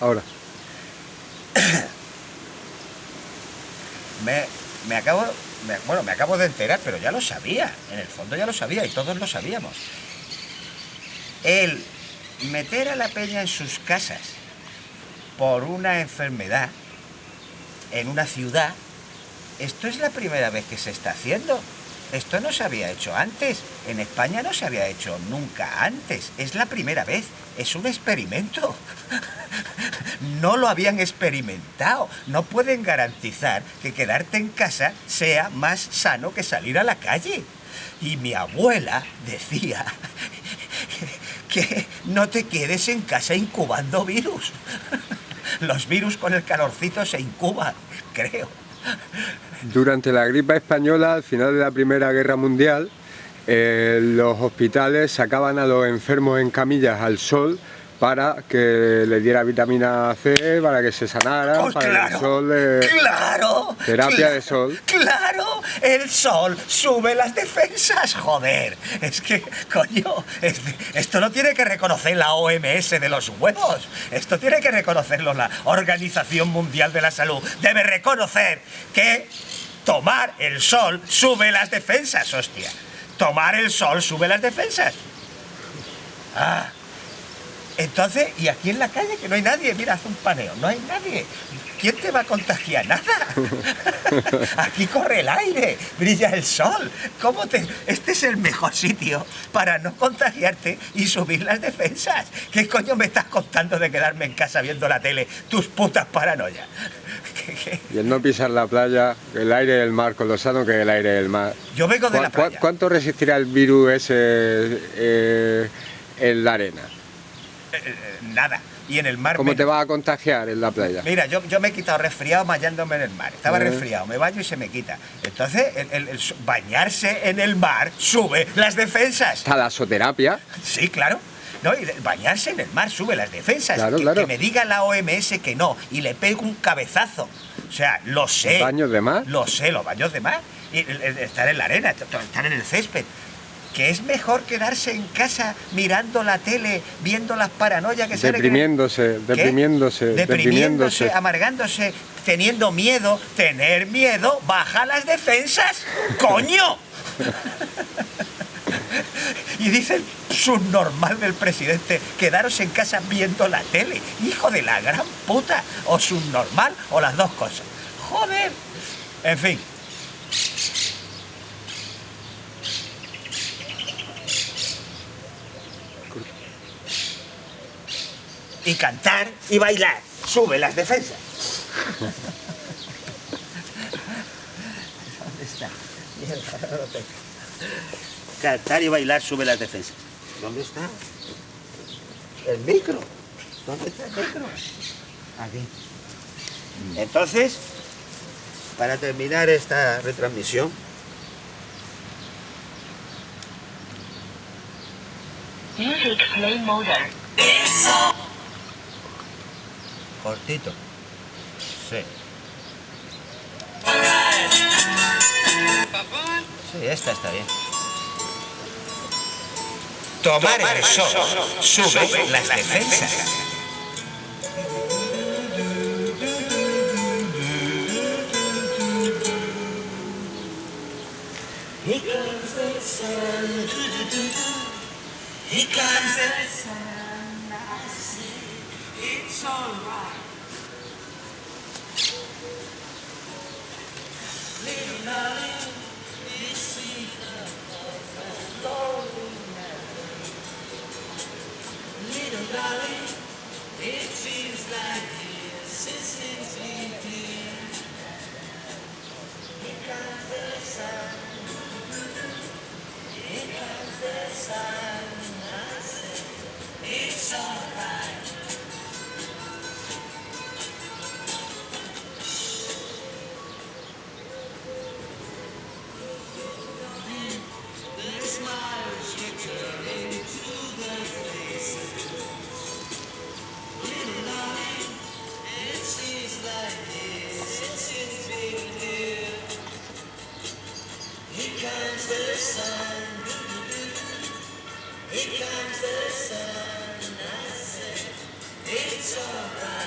ahora. me, me acabo, bueno, me acabo de enterar, pero ya lo sabía. En el fondo ya lo sabía y todos lo sabíamos. El meter a la peña en sus casas por una enfermedad en una ciudad, esto es la primera vez que se está haciendo. Esto no se había hecho antes. En España no se había hecho nunca antes. Es la primera vez. Es un experimento. No lo habían experimentado. No pueden garantizar que quedarte en casa sea más sano que salir a la calle. Y mi abuela decía que no te quedes en casa incubando virus. Los virus con el calorcito se incuban, creo. Durante la gripe española, al final de la Primera Guerra Mundial, eh, los hospitales sacaban a los enfermos en camillas al sol para que le diera vitamina C, para que se sanaran, Pues para claro, el sol le... claro. Terapia de sol. Claro, el sol sube las defensas, joder. Es que, coño, es- esto no tiene que reconocer la OMS de los huevos. Esto tiene que reconocerlo la Organización Mundial de la Salud. Debe reconocer que tomar el sol sube las defensas, hostia. Tomar el sol sube las defensas. Ah. Entonces, y aquí en la calle que no hay nadie, mira, hace un paneo, no hay nadie. ¿Quién te va a contagiar? Nada. Aquí corre el aire, brilla el sol. ¿Cómo te.? Este es el mejor sitio para no contagiarte y subir las defensas. ¿Qué coño me estás contando de quedarme en casa viendo la tele? Tus putas paranoias. Y el no pisar la playa, el aire del mar, con lo sano que es el aire del mar. Yo vengo de ¿Cu- la playa. ¿Cuánto resistirá el virus ese eh, en la arena? Eh, eh, Nada. Y en el mar. ¿Cómo te vas a contagiar en la playa? Mira, yo, yo me he quitado resfriado bañándome en el mar. Estaba Eh. resfriado, me baño y se me quita. Entonces, el, el- el su- bañarse en el mar sube las defensas. Talasoterapia. Sí, claro. No, y bañarse en el mar sube las defensas. Claro, que, claro. que me diga la OMS que no y le pego un cabezazo. O sea, lo sé. ¿Baños de mar? Lo sé, los baños de mar. Y estar en la arena, estar en el césped. Que es mejor quedarse en casa mirando la tele, viendo las paranoias que Deprimiéndose, ¿Qué? deprimiéndose, deprimiéndose, deprimiéndose. amargándose, teniendo miedo. Tener miedo baja las defensas. ¡Coño! y dice el subnormal del presidente, quedaros en casa viendo la tele. Hijo de la gran puta. O subnormal o las dos cosas. Joder. En fin. Y cantar y bailar. Sube las defensas. ¿Dónde está? Mierda, no lo tengo. Cantar y bailar sube las defensas. ¿Dónde está? El micro. ¿Dónde está el micro? Aquí. Entonces, para terminar esta retransmisión, Music play mode. Cortito. Sí. Sí, esta está bien. Tomar el sol sube las defensas. Here comes the sun, here comes the sun, sunrise. Little darling, this Little darling. Santa.